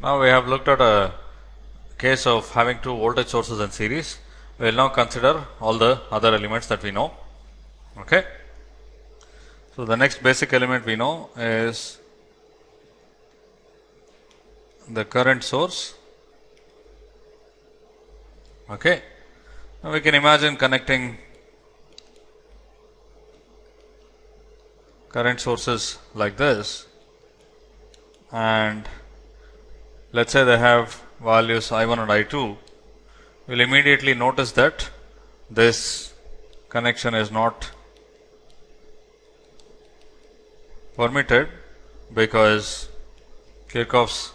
Now we have looked at a case of having two voltage sources in series. We will now consider all the other elements that we know. Okay. So the next basic element we know is the current source. Okay. Now we can imagine connecting current sources like this and let us say they have values I 1 and I 2, we will immediately notice that this connection is not permitted because Kirchhoff's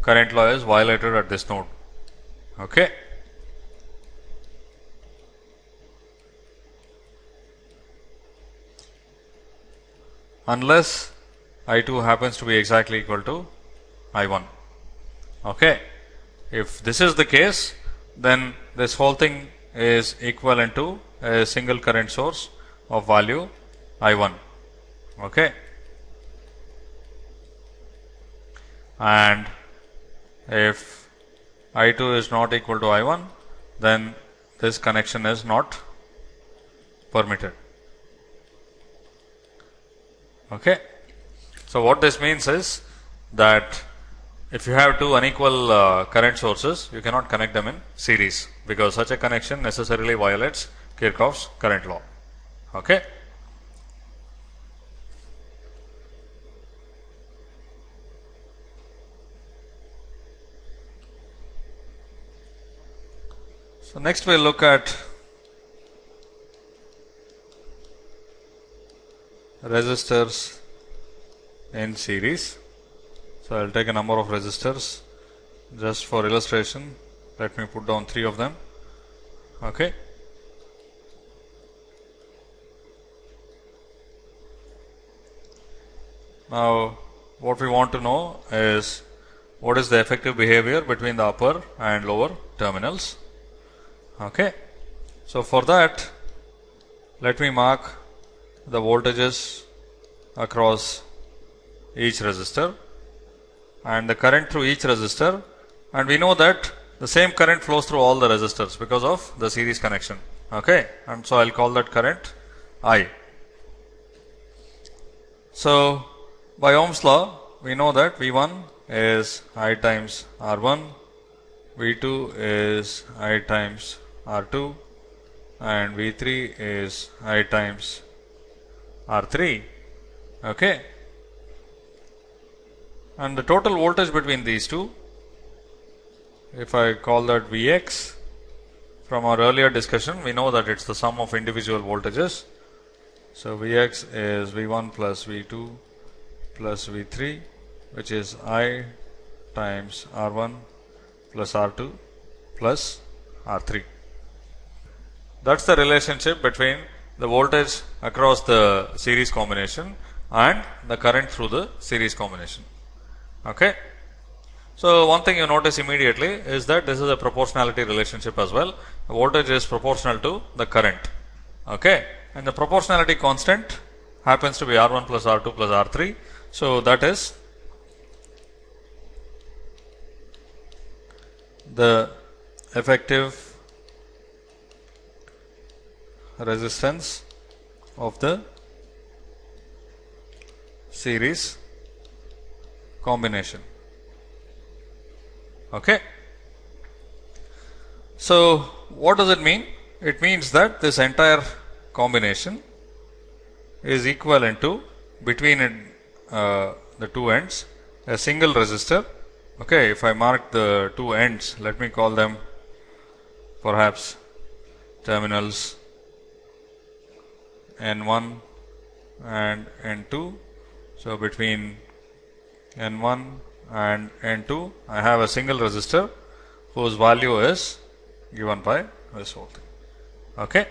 current law is violated at this node. Okay. Unless I 2 happens to be exactly equal to I 1. Okay. If this is the case, then this whole thing is equivalent to a single current source of value I 1. Okay. And if I 2 is not equal to I 1, then this connection is not permitted. Okay. So, what this means is that if you have two unequal uh, current sources, you cannot connect them in series because such a connection necessarily violates Kirchhoff's current law. Okay. So, next we will look at resistors in series. So, I will take a number of resistors just for illustration. Let me put down three of them. Okay. Now, what we want to know is what is the effective behavior between the upper and lower terminals. Okay. So, for that, let me mark the voltages across each resistor and the current through each resistor and we know that the same current flows through all the resistors because of the series connection. Okay? And so I'll call that current I. So by Ohm's law we know that V1 is I times R1 V2 is I times R2 and V3 is I times R3 okay and the total voltage between these two if I call that Vx from our earlier discussion we know that it is the sum of individual voltages. So, Vx is V1 plus V2 plus V3 which is I times R1 plus R2 plus R3. That is the relationship between the voltage across the series combination and the current through the series combination. Okay. So, one thing you notice immediately is that this is a proportionality relationship as well. The voltage is proportional to the current. Okay. And the proportionality constant happens to be R1 plus R2 plus R3. So, that is the effective resistance of the series combination. Okay. So, what does it mean? It means that this entire combination is equivalent to between uh, the two ends a single resistor. Okay, if I mark the two ends, let me call them perhaps terminals N1 and N2. So, between N1 and N2 I have a single resistor whose value is given by this whole thing. Okay.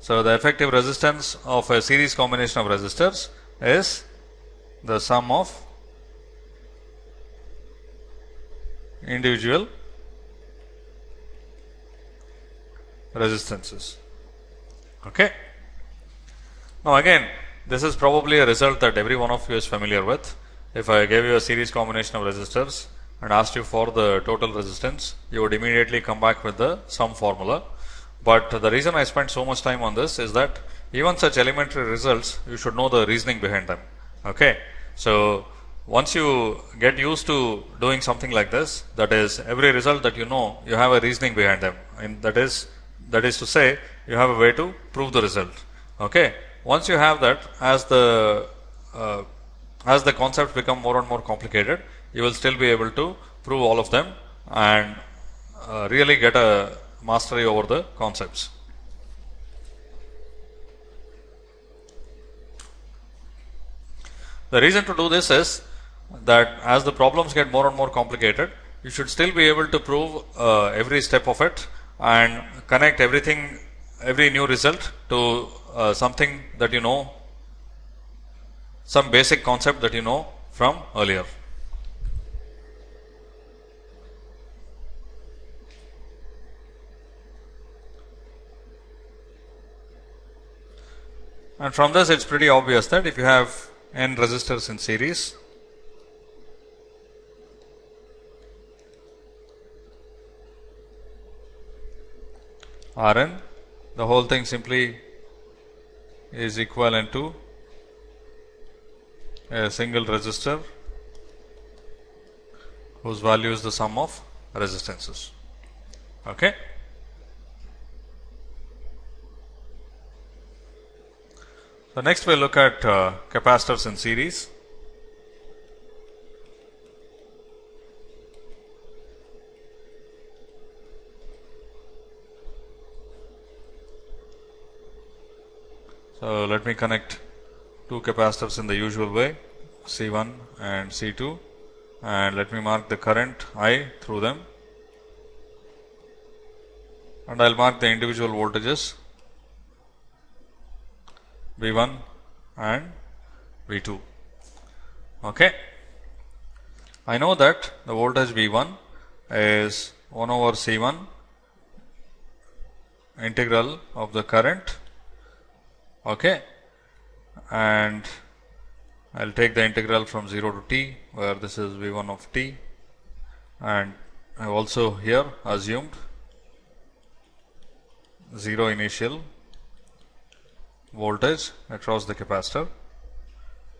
So, the effective resistance of a series combination of resistors is the sum of individual resistances. Okay. Now, again this is probably a result that every one of you is familiar with. If I gave you a series combination of resistors and asked you for the total resistance, you would immediately come back with the sum formula. But the reason I spent so much time on this is that even such elementary results, you should know the reasoning behind them. Okay. So once you get used to doing something like this, that is every result that you know, you have a reasoning behind them. And that is, that is to say, you have a way to prove the result. Okay. Once you have that, as the, uh, as the concepts become more and more complicated, you will still be able to prove all of them and uh, really get a mastery over the concepts. The reason to do this is that as the problems get more and more complicated, you should still be able to prove uh, every step of it and connect everything, every new result to uh, something that you know, some basic concept that you know from earlier. And from this, it's pretty obvious that if you have n resistors in series, Rn, the whole thing simply is equivalent to a single resistor whose value is the sum of resistances. Okay. So, next we will look at uh, capacitors in series. So, let me connect two capacitors in the usual way C1 and C2 and let me mark the current I through them and I will mark the individual voltages V1 and V2. Okay. I know that the voltage V1 is 1 over C1 integral of the current okay and I'll take the integral from 0 to t where this is v1 of t and I also here assumed 0 initial voltage across the capacitor.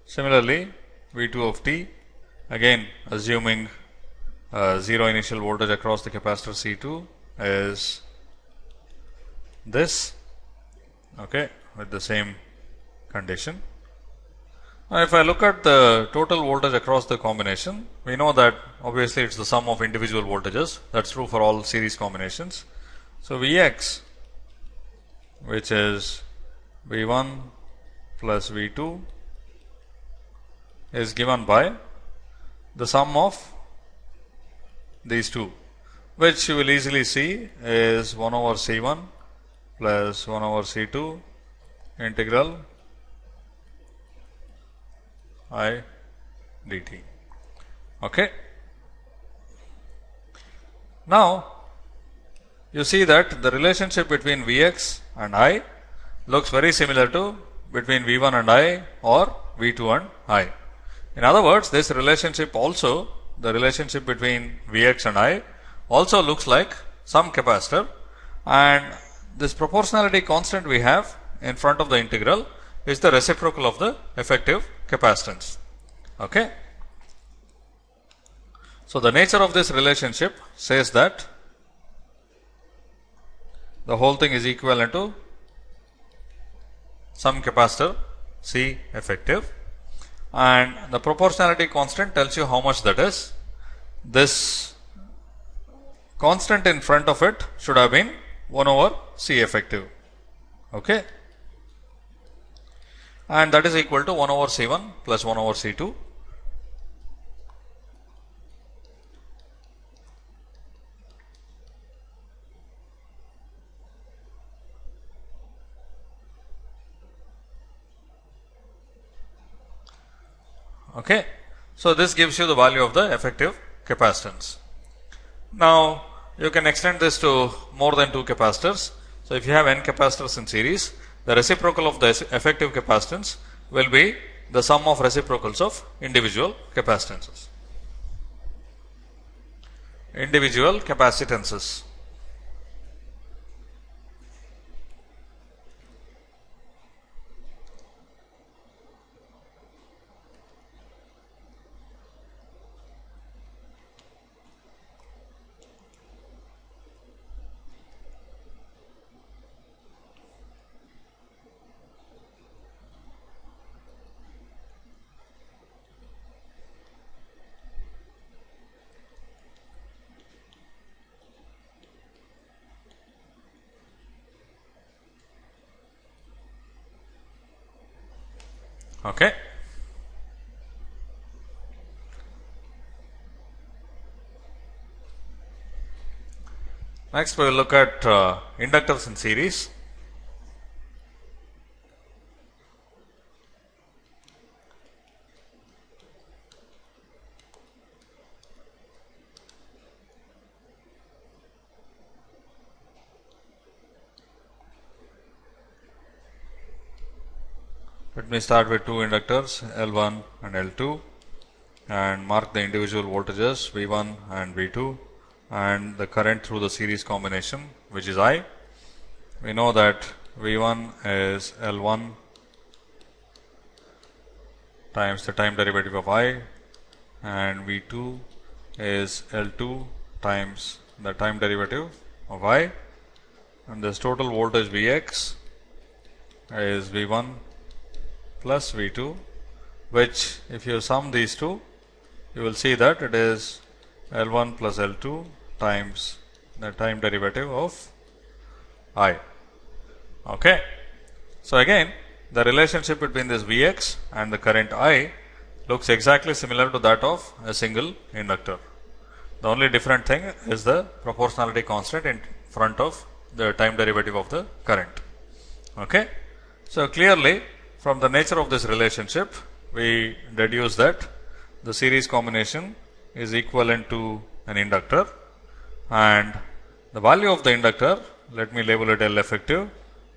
Similarly, V2 of t again assuming uh, 0 initial voltage across the capacitor C2 is this okay with the same condition. Now, if I look at the total voltage across the combination, we know that obviously it's the sum of individual voltages. That's true for all series combinations. So, Vx which is V1 plus V2 is given by the sum of these two, which you will easily see is 1 over C1 plus 1 over C2 integral I dt. Okay. Now, you see that the relationship between Vx and I looks very similar to between V1 and I or V2 and I. In other words, this relationship also, the relationship between Vx and I also looks like some capacitor and this proportionality constant we have in front of the integral is the reciprocal of the effective capacitance. Okay. So, the nature of this relationship says that the whole thing is equivalent to some capacitor C effective and the proportionality constant tells you how much that is. This constant in front of it should have been 1 over C effective. Okay and that is equal to 1 over C1 plus 1 over C2. Okay. So, this gives you the value of the effective capacitance. Now, you can extend this to more than two capacitors. So, if you have n capacitors in series, the reciprocal of the effective capacitance will be the sum of reciprocals of individual capacitances. individual capacitances. Okay. Next, we will look at uh, inductors in series. Let me start with two inductors L1 and L2 and mark the individual voltages V1 and V2 and the current through the series combination which is I. We know that V1 is L1 times the time derivative of I and V2 is L2 times the time derivative of I and this total voltage Vx is V1 plus V2 which if you sum these two you will see that it is L1 plus L2 times the time derivative of I. Okay. So, again the relationship between this Vx and the current I looks exactly similar to that of a single inductor. The only different thing is the proportionality constant in front of the time derivative of the current. Okay. So, clearly from the nature of this relationship, we deduce that the series combination is equivalent to an inductor and the value of the inductor, let me label it L effective,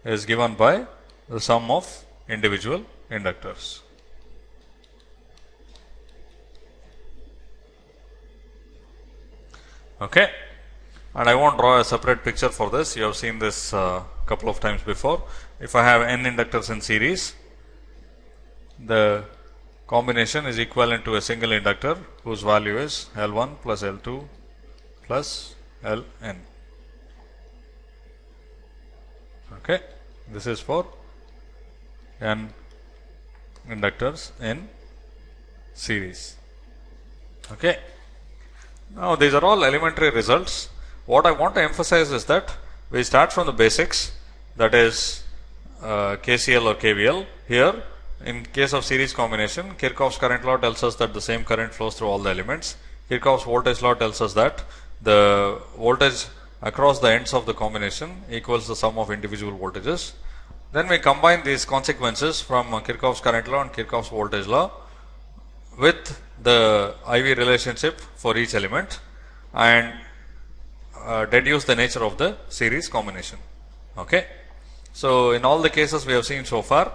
is given by the sum of individual inductors. Okay. And I won't draw a separate picture for this. You have seen this uh, couple of times before. If I have n inductors in series, the combination is equivalent to a single inductor whose value is L1 plus L2 plus Ln. Okay. This is for n inductors in series. Okay. Now, these are all elementary results. What I want to emphasize is that we start from the basics that is uh, KCL or KVL. Here in case of series combination, Kirchhoff's current law tells us that the same current flows through all the elements. Kirchhoff's voltage law tells us that the voltage across the ends of the combination equals the sum of individual voltages. Then we combine these consequences from Kirchhoff's current law and Kirchhoff's voltage law with the IV relationship for each element and uh, deduce the nature of the series combination. Okay. So, in all the cases we have seen so far,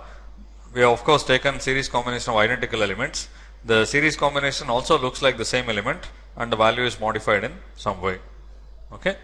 we have of course taken series combination of identical elements. The series combination also looks like the same element and the value is modified in some way. Okay.